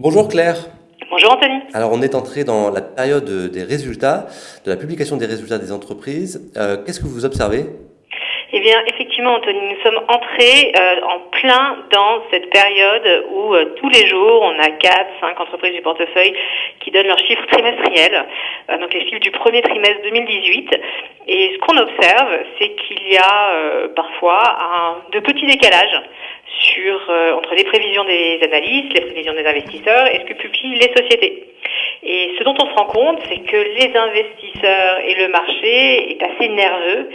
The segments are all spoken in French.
Bonjour Claire. Bonjour Anthony. Alors on est entré dans la période des résultats, de la publication des résultats des entreprises. Euh, qu'est-ce que vous observez? Eh bien, effectivement, Anthony, nous sommes entrés euh, en plein dans cette période où euh, tous les jours, on a 4, 5 entreprises du portefeuille qui donnent leurs chiffres trimestriels, donc les chiffres du premier trimestre 2018. Et ce qu'on observe, c'est qu'il y a parfois un, de petits décalages sur, euh, entre les prévisions des analystes, les prévisions des investisseurs et ce que publient les sociétés. Et ce dont on se rend compte, c'est que les investisseurs et le marché est assez nerveux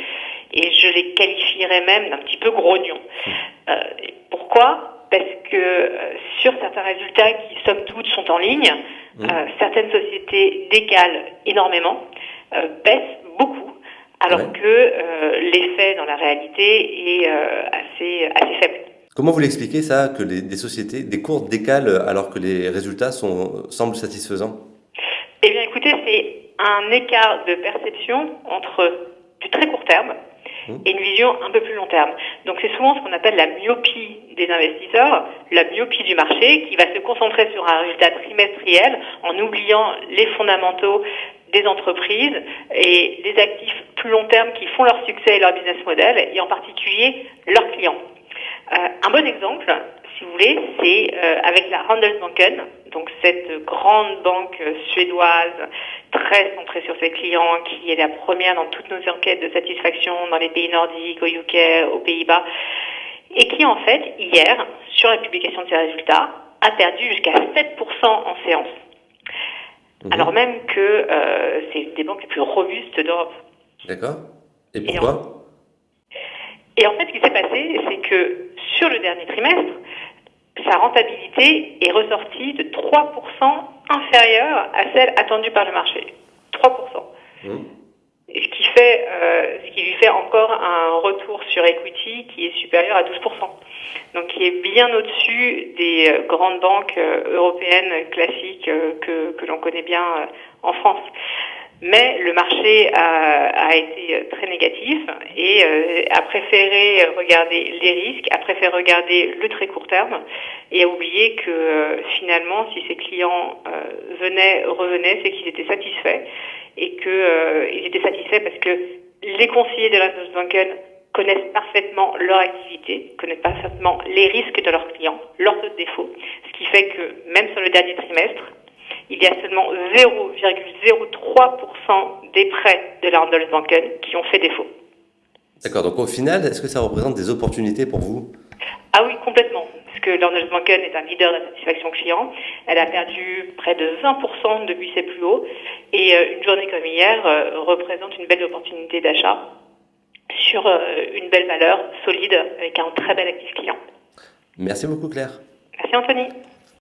et je les qualifierais même d'un petit peu grognon. Euh, pourquoi? Parce que euh, sur certains résultats qui, somme toute, sont en ligne, mmh. certaines sociétés décalent énormément, baissent beaucoup, alors que l'effet dans la réalité est assez, assez faible. Comment vous l'expliquez ça, que les, des sociétés, des cours décalent alors que les résultats sont, semblent satisfaisants? Eh bien écoutez, c'est un écart de perception entre du très court terme mmh. et une vision un peu plus long terme. Donc c'est souvent ce qu'on appelle la myopie des investisseurs, la myopie du marché qui va se concentrer sur un résultat trimestriel en oubliant les fondamentaux des entreprises et les actifs plus long terme qui font leur succès et leur business model et en particulier leurs clients. Euh, un bon exemple, si vous voulez, c'est euh, avec la Handelsbanken, donc cette grande banque suédoise très centrée sur ses clients, qui est la première dans toutes nos enquêtes de satisfaction dans les pays nordiques, au UK, aux Pays-Bas, et qui en fait, hier, sur la publication de ses résultats, a perdu jusqu'à 7% en séance. Mhm. Alors même que euh, c'est une des banques les plus robustes d'Europe. D'accord. Et pourquoi? Et en fait, ce qui s'est passé, c'est que sur le dernier trimestre, sa rentabilité est ressortie de 3% inférieure à celle attendue par le marché. 3%. Mmh. Ce qui fait, euh, ce qui lui fait encore un retour sur equity qui est supérieur à 12%. Donc qui est bien au-dessus des euh, grandes banques euh, européennes classiques que, que l'on connaît bien en France mais le marché a, été très négatif et euh, a préféré regarder les risques, a préféré regarder le très court terme et a oublié que euh, finalement, si ses clients euh, venaient, revenaient, c'est qu'ils étaient satisfaits et qu'ils étaient satisfaits parce que les conseillers de la Banken connaissent parfaitement leur activité, connaissent parfaitement les risques de leurs clients, leurs défauts, ce qui fait que même sur le dernier trimestre, il y a seulement 0,03% des prêts de la Handelsbanken qui ont fait défaut. D'accord, donc au final, est-ce que ça représente des opportunités pour vous? Ah oui, complètement. Parce que l'Handelsbanken est un leader de la satisfaction client. Elle a perdu près de 20% depuis ses plus hauts. Et euh, une journée comme hier euh, représente une belle opportunité d'achat sur euh, une belle valeur solide avec un très bel actif client. Merci beaucoup Claire. Merci Anthony.